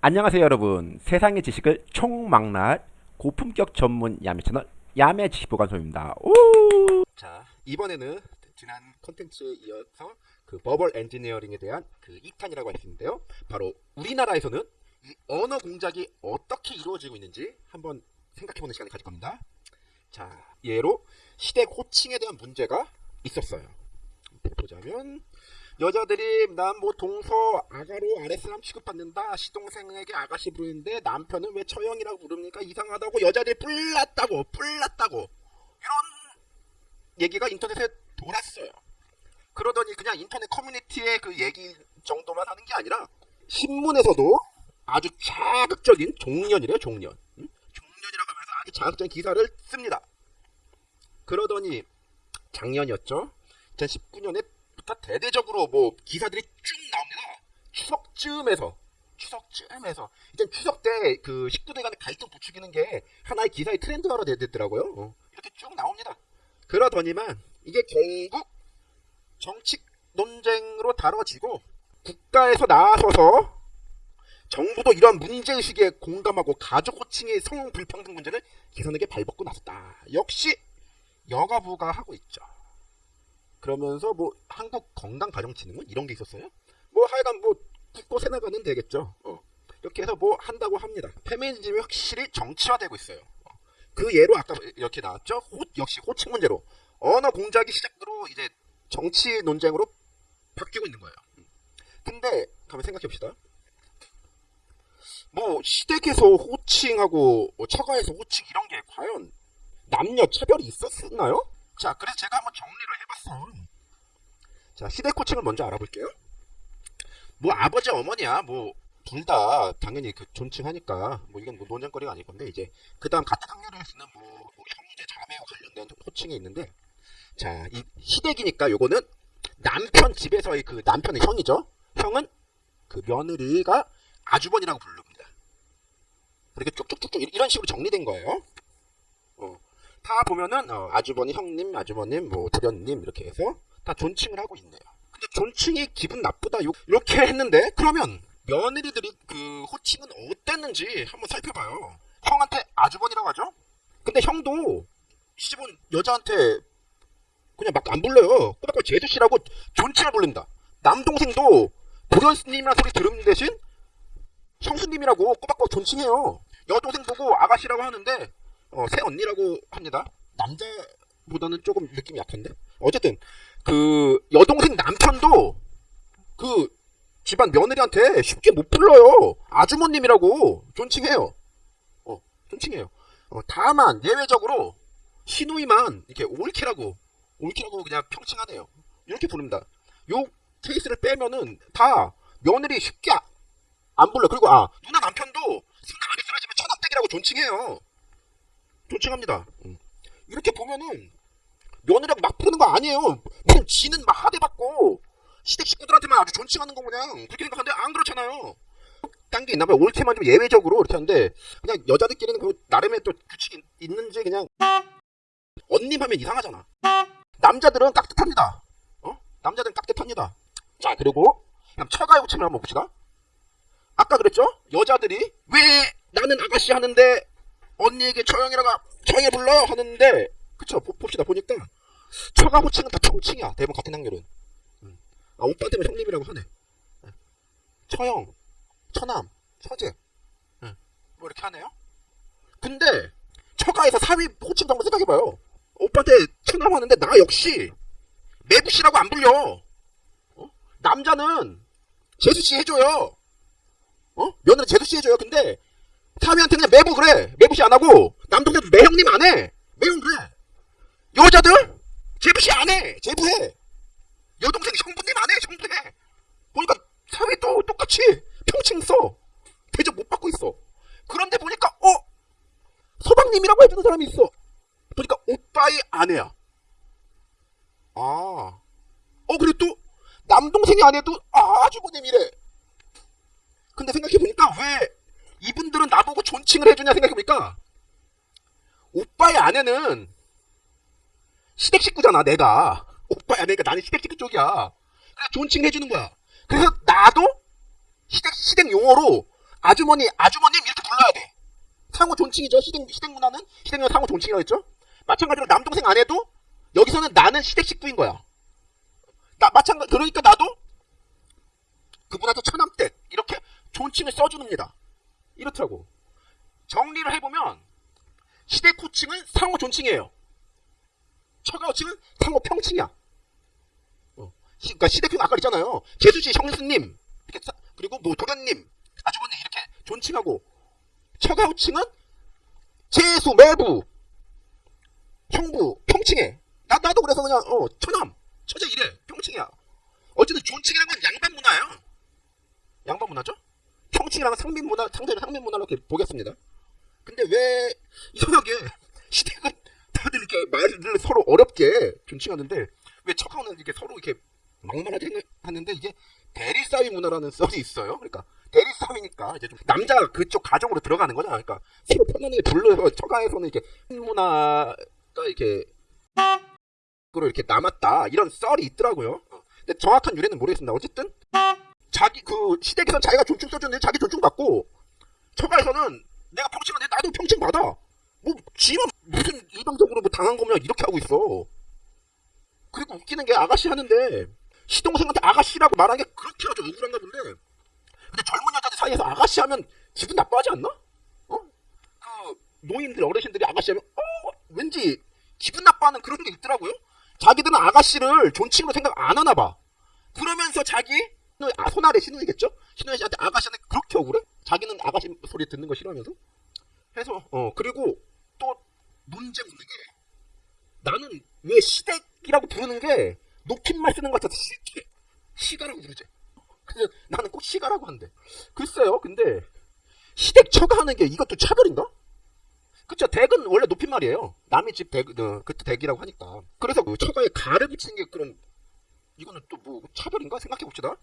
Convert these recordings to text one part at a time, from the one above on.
안녕하세요 여러분. 세상의 지식을 총망라할 고품격 전문 야매 채널 야매 지식보관소입니다. 오! 자 이번에는 지난 콘텐츠에 이어서 그 버벌 엔지니어링에 대한 그 2탄이라고 할 수 있는데요. 바로 우리나라에서는 이 언어 공작이 어떻게 이루어지고 있는지 한번 생각해보는 시간을 가질 겁니다. 자 예로 시댁 호칭에 대한 문제가 있었어요. 보자면 여자들이 난 뭐 동서 아가로 아랫사람 취급받는다 시동생에게 아가씨 부르는데 남편은 왜 처형이라고 부릅니까? 이상하다고 여자들이 뿔났다고 뿔났다고. 이런 얘기가 인터넷에 돌았어요. 그러더니 그냥 인터넷 커뮤니티의 그 얘기 정도만 하는 게 아니라 신문에서도 아주 자극적인 종년이래요 종년. 응? 종년이라고 하면서 아주 자극적인 기사를 씁니다. 그러더니 작년이었죠. 2019년에 부터 대대적으로 뭐 기사들이 쭉 나옵니다. 추석쯤에서 추석쯤에서 이제 추석 때 그 식구들 간의 갈등 부추기는 게 하나의 기사의 트렌드화로 됐더라고요. 어. 이렇게 쭉 나옵니다. 그러더니만 이게 결국 정치 논쟁으로 다뤄지고 국가에서 나서서 정부도 이런 문제의식에 공감하고 가족 호칭의 성 불평등 문제를 개선하게 발벗고 나섰다. 역시 여가부가 하고 있죠. 그러면서 뭐 한국 건강 가정진흥원 이런 게 있었어요. 뭐 하여간 뭐 국고 세나가는 되겠죠. 어. 이렇게 해서 뭐 한다고 합니다. 페미니즘이 확실히 정치화되고 있어요. 어. 그 예로 아까 이렇게 나왔죠. 호, 역시 호칭 문제로 언어 공작이 시작으로 이제 정치 논쟁으로 바뀌고 있는 거예요. 근데 한번 생각해 봅시다. 뭐 시댁에서 호칭하고 뭐 처가에서 호칭 이런 게 과연 남녀 차별이 있었나요? 자, 그래서 제가 한번 정리를 해봤어. 자, 시대 코칭을 먼저 알아볼게요. 뭐 아버지 어머니야 뭐 둘 다 당연히 그 존칭하니까 뭐 이건 뭐 논쟁거리가 아닐 건데 이제 그 다음 같은 학년을 쓰는 뭐, 뭐 형제 자매와 관련된 호칭이 있는데 자 이 시댁이니까 요거는 남편 집에서의 그 남편의 형이죠 형은 그 며느리가 아주버니라고 부릅니다 이렇게 쭉쭉쭉쭉 이런 식으로 정리된 거예요 어. 다 보면은 어, 아주버니, 형님, 아주버님, 뭐 도련님 이렇게 해서 다 존칭을 하고 있네요. 근데 존칭이 기분 나쁘다 이렇게 했는데 그러면 며느리들이 그 호칭은 어땠는지 한번 살펴봐요. 형한테 아주버니라고 하죠. 근데 형도 시집온 여자한테 그냥 막 안 불러요. 꼬박꼬박 제주씨라고 존칭을 부른다. 남동생도 도련님이라는 소리 들은 대신 형수님이라고 꼬박꼬박 존칭해요. 여동생 보고 아가씨라고 하는데 어, 새 언니라고 합니다. 남자보다는 조금 느낌이 약한데? 어쨌든, 그, 여동생 남편도, 그, 집안 며느리한테 쉽게 못 불러요. 아주머님이라고 존칭해요. 어, 존칭해요. 어, 다만, 예외적으로, 시누이만, 이렇게 올키라고, 올키라고 그냥 평칭하네요. 이렇게 부릅니다. 요 케이스를 빼면은, 다, 며느리 쉽게 안 불러. 그리고, 아, 누나 남편도, 누나 많이 쓰라지면 천합댁이라고 존칭해요. 존칭합니다. 음. 이렇게 보면은 며느리하고 막 부르는 거 아니에요. 그냥 지는 막 하대 받고 시댁 식구들한테만 아주 존칭하는 거 그냥 그렇게 생각하는데 안 그렇잖아요. 딴 게 있나봐요. 옳게만 좀 예외적으로 이렇게 하는데 그냥 여자들끼리는 그 나름의 또 규칙이 있는지 그냥 언님 하면 이상하잖아. 남자들은 깍듯합니다. 어? 남자들은 깍듯합니다. 자 그리고 그냥 처가의 호칭을 한번 봅시다. 아까 그랬죠? 여자들이 왜 나는 아가씨 하는데 언니에게 처형이라고 처형해 불러 하는데 그쵸? 봅시다. 보니까 처가 호칭은 다 총칭이야. 대부분 같은 학렬은. 음. 아 오빠 때문에 형님이라고 하네. 예. 처형 처남 처제. 네. 뭐 이렇게 하네요? 근데 처가에서 사위 호칭 정도 생각해봐요. 오빠한테 처남 하는데 나 역시 매부씨라고 안 불려. 어? 남자는 제수씨 해줘요. 어? 며느리 제수씨 해줘요. 근데 사위한테 그냥 매부 그래. 매부시 안 하고 남동생도 매형님 안 해. 매형 그래. 여자들 제부시 안 해. 제부해. 여동생 형부님 안 해. 형부해. 보니까 사위도 똑같이 평칭 써. 대접 못 받고 있어. 그런데 보니까 어 서방님이라고 해주는 사람이 있어. 보니까 오빠의 아내야. 아. 어 그래 또 남동생이 아내도 아, 아주버님이래. 근데 생각해보니까 왜 이분들은 나보고 존칭을 해주냐 생각해보니까 오빠의 아내는 시댁 식구잖아 내가 오빠의 아내니까 나는 시댁 식구 쪽이야 존칭을 해주는 거야 그래서 나도 시댁, 시댁 용어로 아주머니, 아주머님 이렇게 불러야 돼. 상호 존칭이죠. 시댁, 시댁 문화는 시댁 문화 상호 존칭이라고 했죠. 마찬가지로 남동생 아내도 여기서는 나는 시댁 식구인 거야. 나 마찬가지 그러니까 나도 그분한테 처남댁 이렇게 존칭을 써주는니다. 이렇더라고. 정리를 해보면 시댁 호칭은 상호 존칭이에요. 처가 호칭은 상호 평칭이야. 어. 시, 그러니까 시댁 아까 있잖아요. 재수씨 형수님 이렇게 사- 그리고 뭐 도련님 아주머니 이렇게 존칭하고 처가 호칭은 재수 매부 형부 평칭해. 나 나도 그래서 그냥 어 처남 처제 이래 평칭이야. 어쨌든 존칭이란 건 양반 문화죠? 평칭이랑 상민 문화 상대를 상민 문화로 이렇게 보겠습니다. 근데 왜 이상하게 시댁은 다들 이렇게 말을 서로 어렵게 존칭하는데 왜 척하고는 이렇게 서로 이렇게 막말하게 하는- 하는데 이게 대리싸위 문화라는 썰이 있어요. 그러니까 대리싸위니까 이제 좀 남자 그쪽 가정으로 들어가는 거잖아. 그러니까 서로 편안하게 불러서 처가에서는 이렇게 문화가 이렇게 그로 이렇게 남았다 이런 썰이 있더라고요. 어. 근데 정확한 유래는 모르겠습니다. 어쨌든 자기 그 시댁에선 자기가 존칭 써줬는데 자기 존칭 받고 처가에서는 내가 평칭하는데 나도 평칭 받아. 뭐 지만 무슨 일방적으로 뭐 당한 거면 이렇게 하고 있어. 그리고 웃기는 게 아가씨 하는데 시동생한테 아가씨라고 말하는 게 그렇게 아주 억울한가 본데. 근데 젊은 여자들 사이에서 아가씨 하면 기분 나빠하지 않나? 어? 그 노인들 어르신들이 아가씨 하면 어 왠지 기분 나빠하는 그런 게 있더라고요. 자기들은 아가씨를 존칭으로 생각 안 하나 봐. 그러면서 자기 아, 손아래 신우이겠죠? 신우이 씨한테 아가씨한테 그렇게 억울해? 자기는 아가씨 소리 듣는 거 싫어하면서? 해서 어 그리고 또 문제 있는 게 나는 왜 시댁이라고 부르는 게 높임말 쓰는 것 같아서 싫게 시가라고 부르지. 그래서 나는 꼭 시가라고 한대. 글쎄요, 근데 시댁 처가 하는 게 이것도 차별인가? 그쵸, 댁은 원래 높임말이에요. 남의 집 댁, 어, 그때 댁이라고 하니까. 그래서 그 처가에 가를 붙이는 게 그럼 이거는 또 뭐 차별인가 생각해 봅시다.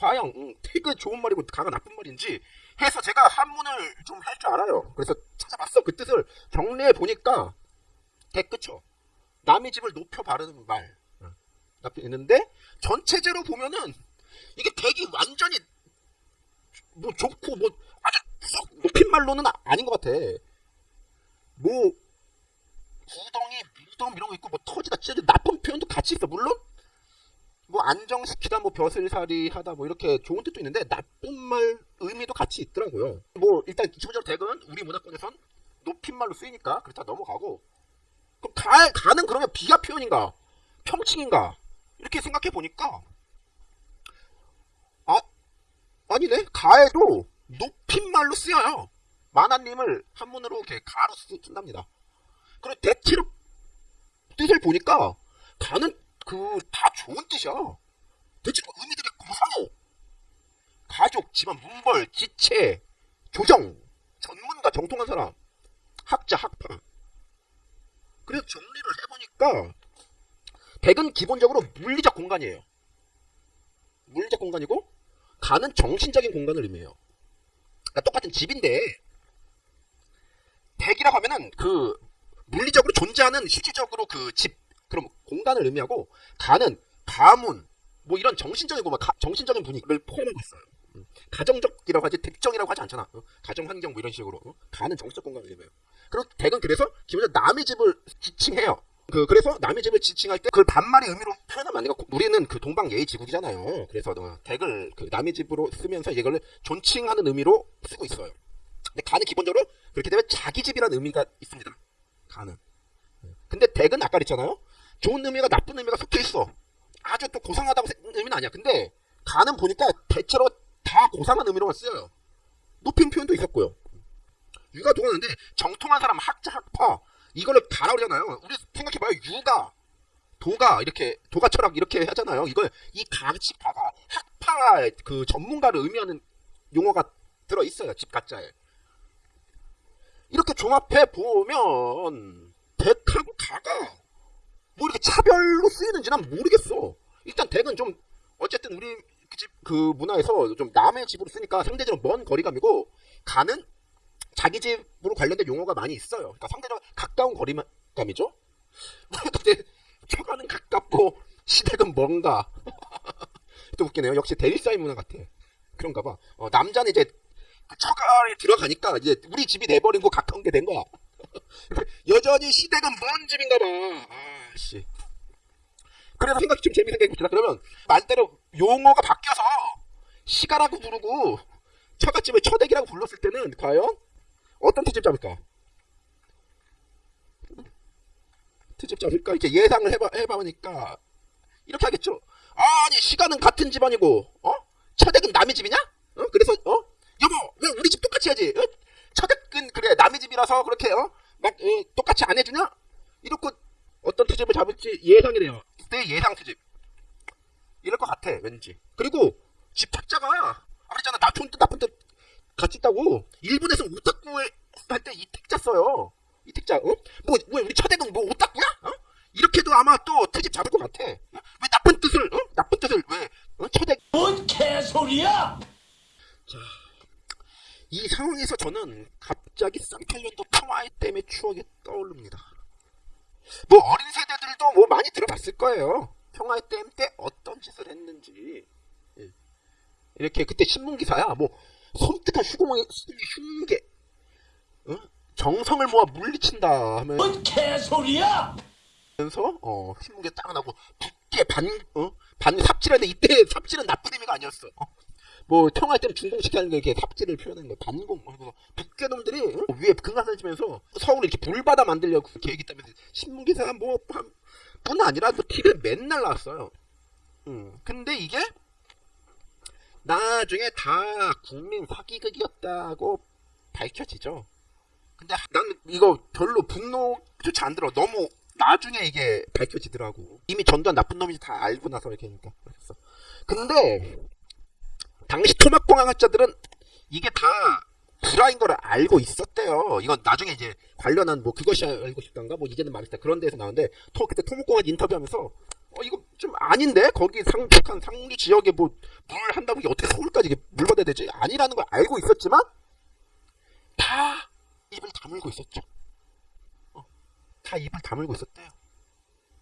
과연 음, 택은 좋은 말이고 가가 나쁜 말인지 해서 제가 한문을 좀 할 줄 알아요. 그래서 찾아봤어. 그 뜻을 정리해 보니까 택 그쵸. 남의 집을 높여 바르는 말 어, 나쁜 있는데 전체적으로 보면은 이게 택이 완전히 뭐 좋고 뭐 아주 썩 높임말로는 아- 아닌 것 같아. 뭐 구덩이, 무덤 이런 거 있고 뭐 터지다 찢어지 나쁜 표현도 같이 있어. 물론 뭐 안정시키다 뭐 벼슬살이 하다 뭐 이렇게 좋은 뜻도 있는데 나쁜 말 의미도 같이 있더라고요. 뭐 일단 기본적으로 댁은 우리 문화권에선 높임말로 쓰이니까 그렇다 넘어가고 그럼 가, 가는 그러면 비하 표현인가 평칭인가 이렇게 생각해 보니까 아 아니네 가에도 높임말로 쓰여요. 만화님을 한문으로 이렇게 가로 쓰- 쓴답니다. 그리고 대체로 뜻을 보니까 가는 그 다 좋은 뜻이야. 대체 로 의미들이 고상해. 가족, 집안, 문벌, 지체, 조정, 전문가, 정통한 사람, 학자, 학파. 그래서 정리를 해보니까 댁은 기본적으로 물리적 공간이에요. 물리적 공간이고 가는 정신적인 공간을 의미해요. 그러니까 똑같은 집인데 댁이라고 하면은 그 물리적으로 존재하는 실질적으로 그 집 그럼 공간을 의미하고 가는 가문 뭐 이런 정신적이고 막 가- 정신적인 분위기를 포함하고 있어요. 음. 가정적이라고 하지 댁정이라고 하지 않잖아. 어? 가정 환경 뭐 이런 식으로 어? 가는 정신적 공간을 의미해요. 그리고 댁은 그래서 기본적으로 남의 집을 지칭해요. 그 그래서 남의 집을 지칭할 때그 반말의 의미로 표현하면 안 되고 우리는 그 동방 예의 지국이잖아요. 그래서 어, 댁을 그 남의 집으로 쓰면서 이걸 존칭하는 의미로 쓰고 있어요. 근데 가는 기본적으로 그렇게 되면 자기 집이라는 의미가 있습니다. 가는. 근데 댁은 아까 그랬잖아요. 좋은 의미가 나쁜 의미가 섞여 있어. 아주 또 고상하다고 생- 의미는 아니야. 근데 가는 보니까 대체로 다 고상한 의미로만 쓰여요. 높임 표현도 있었고요. 유가 도가는데 정통한 사람 학자 학파 이거를 가라 그러잖아요. 우리 생각해봐요. 유가 도가 이렇게 도가 철학 이렇게 하잖아요. 이걸 이 가치 가가 학파 그 전문가를 의미하는 용어가 들어 있어요. 집 가짜에. 이렇게 종합해 보면 댁하고 가가 뭐 이렇게 차별로 쓰이는지 난 모르겠어. 일단 댁은 좀 어쨌든 우리 그 집 그 문화에서 좀 남의 집으로 쓰니까 상대적으로 먼 거리감이고 가는 자기 집으로 관련된 용어가 많이 있어요. 그러니까 상대적으로 가까운 거리감이죠. 근데 처가는 가깝고 시댁은 뭔가 또 웃기네요. 역시 대리사이 문화 같아. 그런가 봐. 어, 남자는 이제 그 처가에 들어가니까 이제 우리 집이 돼버린 거 가까운 게 된 거야. 여전히 시댁은 먼 집인가 봐. 아씨. 그래서 생각이 좀 재밌는 게 있다. 그러면 말대로 용어가 바뀌어서 시가라고 부르고 처갓집을 처댁이라고 불렀을 때는 과연 어떤 트집 잡을까? 트집 잡을까? 이렇게 예상을 해봐, 해봐보니까 이렇게 하겠죠. 아니 시가는 같은 집안이고 어? 처댁은 남의 집이냐? 어? 그래서 어? 여보 왜 우리 집 똑같이 해야지? 어? 처댁은 그래 남의 집이라서 그렇게 어? 막 어, 똑같이 안 해주냐? 이렇게 어떤 트집을 잡을지 예상이 돼요. 내 예상 트집. 이럴 것 같아 왠지. 그리고 집 탁자가 아무랬잖아 나쁜 뜻 나쁜 뜻 같이 있다고 일본에서 오타쿠 할때 이 택자 써요. 이 택자 어? 뭐왜 우리 처대동 뭐 오타쿠야? 어? 이렇게도 아마 또 트집 잡을 것 같아. 어? 왜 나쁜 뜻을 어? 나쁜 뜻을 왜 어? 처대 뭔 개소리야! 이 상황에서 저는 갑자기 쌍팔년도 평화의 댐의 추억이 떠오릅니다. 뭐 어린 세대들도 뭐 많이 들어봤을 거예요. 평화의 댐 때 어떤 짓을 했는지. 예. 이렇게 그때 신문 기사야. 뭐 섬뜩한 휴공의 흉계, 어? 정성을 모아 물리친다 하면서 뭔 개소리야! 어 신문기에 딱 나고 붓게 반어 반 삽질하는데 이때 삽질은 나쁜 의미가 아니었어. 어. 뭐 평화할 때는 중공시키는 게 이렇게 삽질을 표현하는 거야. 반공. 그래서 북괴 놈들이 응? 위에 금강산 치면서 서울을 이렇게 불바다 만들려고 계획했다면서 신문 기사가 뭐 한- 뿐 아니라 또 TV에 맨날 나왔어요. 음. 근데 이게 나중에 다 국민 사기극이었다고 밝혀지죠. 근데 난 이거 별로 분노조차 안 들어. 너무 나중에 이게 밝혀지더라고. 이미 전두환 나쁜 놈인지 다 알고 나서 이렇게 하니까. 그랬어. 근데 당시 토막공학자들은 이게 다 불화인 걸 알고 있었대요. 이건 나중에 이제 관련한 뭐 그것이 알고 싶단가 뭐 이제는 말했다 그런 데서 나오는데 토 그때 토목공학 인터뷰하면서 어 이거 좀 아닌데 거기 상 북한 상류 지역에 뭐 물 한다고 이게 어떻게 서울까지 물 받아야 되지 아니라는 걸 알고 있었지만 다 입을 다물고 있었죠. 어, 다 입을 다물고 있었대요.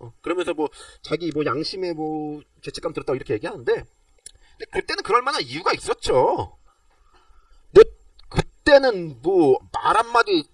어, 그러면서 뭐 자기 뭐 양심에 뭐 죄책감 들었다고 이렇게 얘기하는데 근데 그때는 그럴 만한 이유가 있었죠. 근데 그때는 뭐 말 한마디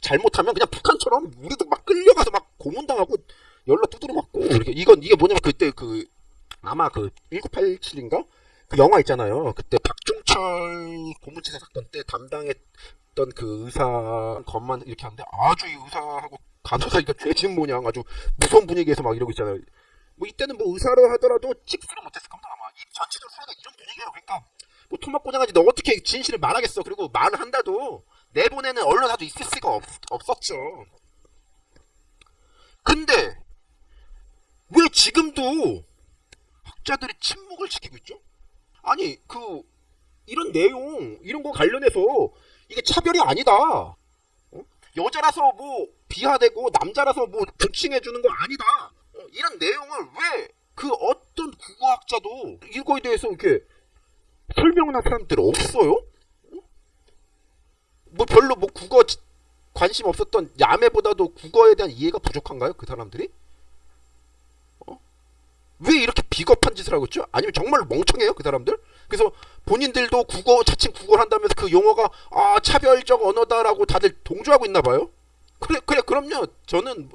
잘못하면 그냥 북한처럼 우리도 막 끌려가서 막 고문당하고 열로 두드려 맞고 이렇게 이건 이게 뭐냐면 그때 그 아마 그 1987인가 그 영화 있잖아요. 그때 박종철 고문치사 사건 때 담당 했던 그 의사 것만 이렇게 하는데 아주 이 의사하고 간호사 이거 죄진 모양 아주 무서운 분위기에서 막 이러고 있잖아요. 뭐 이때는 뭐 의사로 하더라도 찍수를 못했을 겁니다. 아마 이 전체적으로 사회가 이런 분위기예요. 그러니까 뭐 토막 고장하지 너 어떻게 진실을 말하겠어? 그리고 말을 한다도 내보내는 언론사도 있을 수가 없, 없었죠. 근데 왜 지금도 학자들이 침묵을 지키고 있죠? 아니 그 이런 내용 이런 거 관련해서 이게 차별이 아니다 어? 여자라서 뭐 비하되고 남자라서 뭐 부칭해 주는 거 아니다 어, 이런 내용을 왜 그 어떤 국어학자도 이거에 대해서 이렇게 설명을 한 사람들 없어요? 어? 뭐 별로 뭐 국어 지- 관심 없었던 야매보다도 국어에 대한 이해가 부족한가요? 그 사람들이? 어? 왜 이렇게 비겁한 짓을 하고 있죠? 아니면 정말 멍청해요? 그 사람들? 그래서 본인들도 국어 자칭 국어를 한다면서 그 용어가 아 차별적 언어다라고 다들 동조하고 있나 봐요. 그래 그래 그럼요. 저는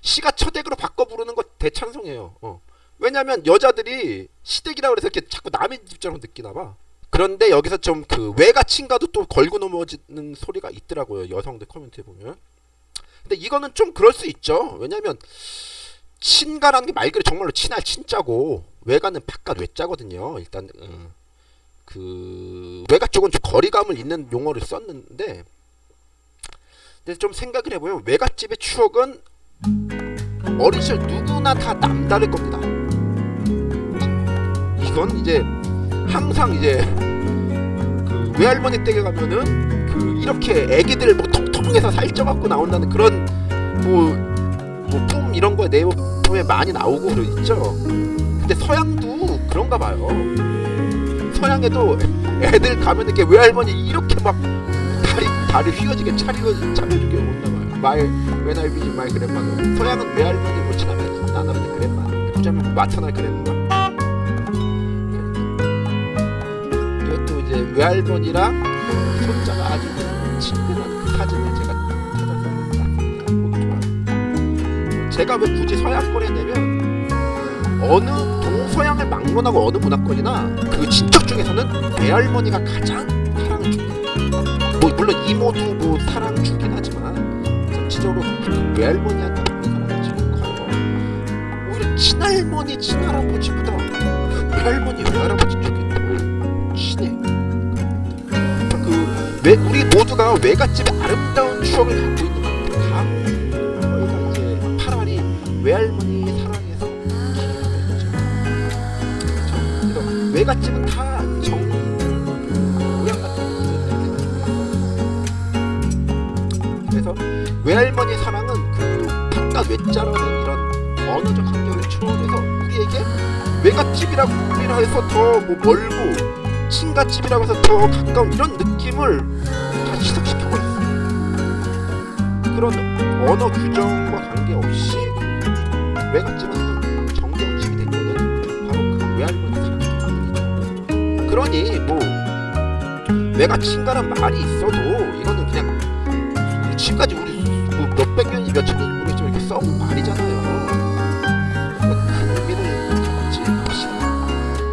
시가 처댁으로 바꿔 부르는 거 대찬성해요. 어. 왜냐면 여자들이 시댁이라고 그래서 이렇게 자꾸 남의 집처럼 느끼나 봐. 그런데 여기서 좀 그 외가친가도 또 걸고 넘어지는 소리가 있더라고요. 여성들 코멘트에 보면. 근데 이거는 좀 그럴 수 있죠. 왜냐면 친가라는 게 말 그대로 정말로 친할 친자고 외가는 바깥 외자거든요. 일단 음, 그 외가 쪽은 좀 거리감을 잇는 용어를 썼는데 근데 좀 생각을 해보면 외갓집의 추억은 어린 시절 누구나 다 남다를 겁니다. 이건 이제 항상 이제 그 외할머니 댁에 가면은 그 이렇게 애기들 뭐 통통해서 살쪄갖고 나온다는 그런 뭐 뭐꿈 이런 거에 내용에 많이 나오고 그러죠. 근데 서양도 그런가 봐요. 서양에도 애들 가면 이렇게 외할머니 이렇게 막 다리 다리 휘어지게 차리고 차려주게 온다 봐요. 말 when I visit. 서양은 외할머니 뭐 지나면 나나면 그랬마. 그자면 마터날 그랬나. 이것도 이제 외할머니랑 손자가 아주 친근한 그 사진을 제가 왜 굳이 서양권에 내면 어느 동서양을 막론하고 어느 문화권이나 그 친척 중에서는 외할머니가 가장 사랑을 줍니다. 뭐 물론 이모도 뭐 사랑 주긴 하지만 전체적으로 그 외할머니한테 사랑이 지금 커요. 오히려 친할머니 친할아버지보다 그 외할머니 외할아버지 쪽이 더 친해. 그 외, 우리 모두가 외갓집의 아름다운 추억을 갖고 있는 외할머니 사랑에서. 그래서 외갓집은 다 정, 고향 같은 그래서 외할머니 사랑은 그 바깥 외자라는 이런 언어적 한계를 초월해서 우리에게 외갓집이라고 해서 더 뭐 멀고 친가집이라고 해서 더 가까운 이런 느낌을 다 있어. 그런 언어 규정과 관계없이 외갓집은 정겨집이 된 거는 바로 그 외할머니 때문이죠. 그러니 뭐 외가 친가란 말이 있어도 이거는 그냥 지금까지 우리 뭐 몇백 년이 몇천 년이 모르겠지만 이렇게 써온 말이잖아요. 그 의미를 갖지 맙시다.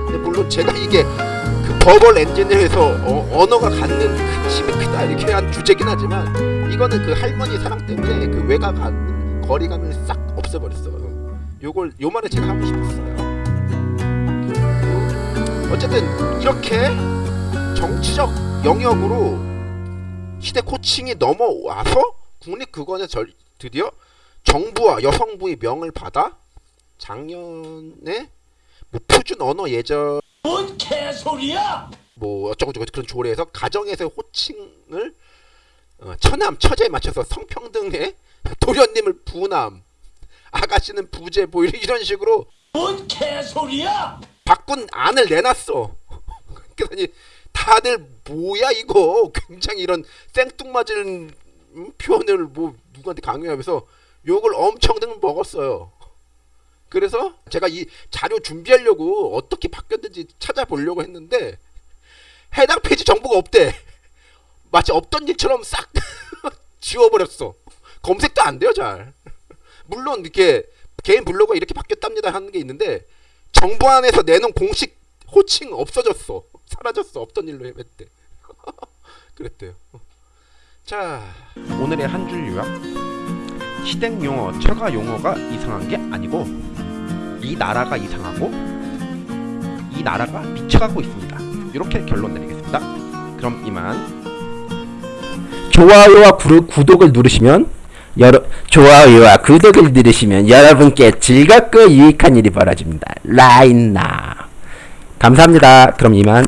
근데 물론 제가 이게 그 버벌 엔진을 해서 어, 언어가 갖는 그 힘이 크다 이렇게 한 주제긴 하지만 이거는 그 할머니 사랑 때문에 그 외가 갖는 거리감을 싹 없애버렸어요. 요걸 요 말을 제가 하고 싶었어요. 어쨌든 이렇게 정치적 영역으로 시대 코칭이 넘어와서 국립국어는 절, 드디어 정부와 여성부의 명을 받아 작년에 뭐 표준 언어 예절 뭔 개소리야? 뭐 어쩌고저쩌고 그런 조례에서 가정에서 호칭을 어, 처남 처제에 맞춰서 성평등에 도련님을 부남 아가씨는 부제 뭐 이런- 이런 식으로 뭔 개소리야? 바꾼 안을 내놨어. 그러니 다들 뭐야 이거 굉장히 이런 생뚱맞은 음, 표현을 뭐 누구한테 강요하면서 욕을 엄청 먹었어요. 그래서 제가 이 자료 준비하려고 어떻게 바뀌었는지 찾아보려고 했는데 해당 페이지 정보가 없대. 마치 없던 일처럼 싹 지워버렸어. 검색도 안 돼요 잘. 물론 이렇게 개인 블로그가 이렇게 바뀌었답니다 하는 게 있는데 정부 안에서 내놓은 공식 호칭 없어졌어. 사라졌어. 없던 일로 했대. 그랬대요. 자, 오늘의 한 줄 요약. 시댁 용어, 처가 용어가 이상한 게 아니고 이 나라가 이상하고 이 나라가 미쳐가고 있습니다. 이렇게 결론 내리겠습니다. 그럼 이만 좋아요와 구독을 누르시면 여러 좋아요와 구독을 누르시면 여러분께 즐겁고 유익한 일이 벌어집니다. 라인나 감사합니다. 그럼 이만